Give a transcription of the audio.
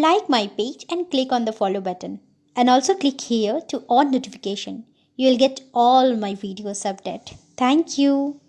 like my page and click on the follow button. And also click here to on notification. You will get all my videos update. Thank you.